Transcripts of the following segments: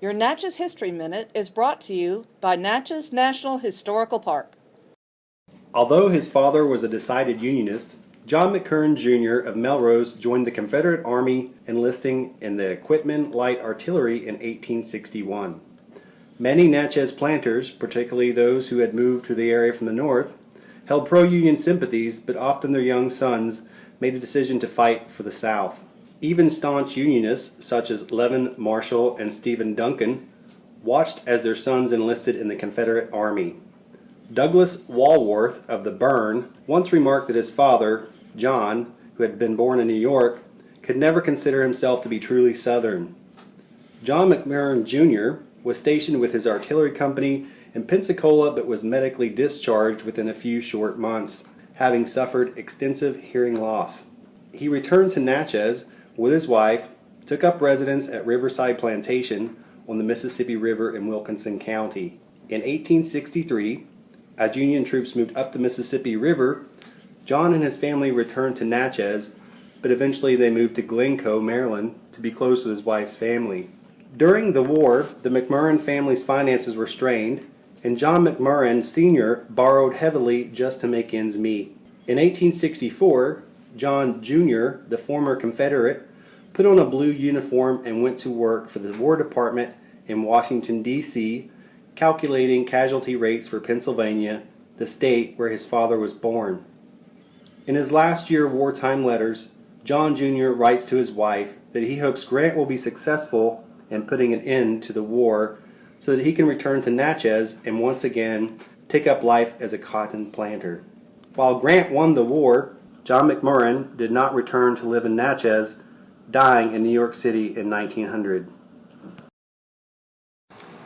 Your Natchez History Minute is brought to you by Natchez National Historical Park. Although his father was a decided Unionist, John McMurran Jr. of Melrose joined the Confederate Army enlisting in the Quitman Light Artillery in 1861. Many Natchez planters, particularly those who had moved to the area from the north, held pro-Union sympathies, but often their young sons made the decision to fight for the South. Even staunch Unionists such as Levin Marshall and Stephen Duncan watched as their sons enlisted in the Confederate Army. Douglas Walworth of the Burn once remarked that his father, John, who had been born in New York, could never consider himself to be truly Southern. John McMurran Jr. was stationed with his artillery company in Pensacola but was medically discharged within a few short months, having suffered extensive hearing loss. He returned to Natchez with his wife, took up residence at Riverside Plantation on the Mississippi River in Wilkinson County. In 1863, as Union troops moved up the Mississippi River, John and his family returned to Natchez, but eventually they moved to Glencoe, Maryland to be close with his wife's family. During the war, the McMurran family's finances were strained, and John McMurran Sr. borrowed heavily just to make ends meet. In 1864, John Jr., the former Confederate, put on a blue uniform and went to work for the War Department in Washington, D.C., calculating casualty rates for Pennsylvania, the state where his father was born. In his last year of wartime letters, John Jr. writes to his wife that he hopes Grant will be successful in putting an end to the war so that he can return to Natchez and once again take up life as a cotton planter. While Grant won the war, John McMurran did not return to live in Natchez, dying in New York City in 1900.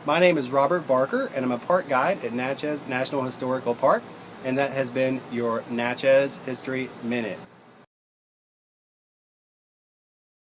My name is Robert Barker and I'm a park guide at Natchez National Historical Park and that has been your Natchez History Minute.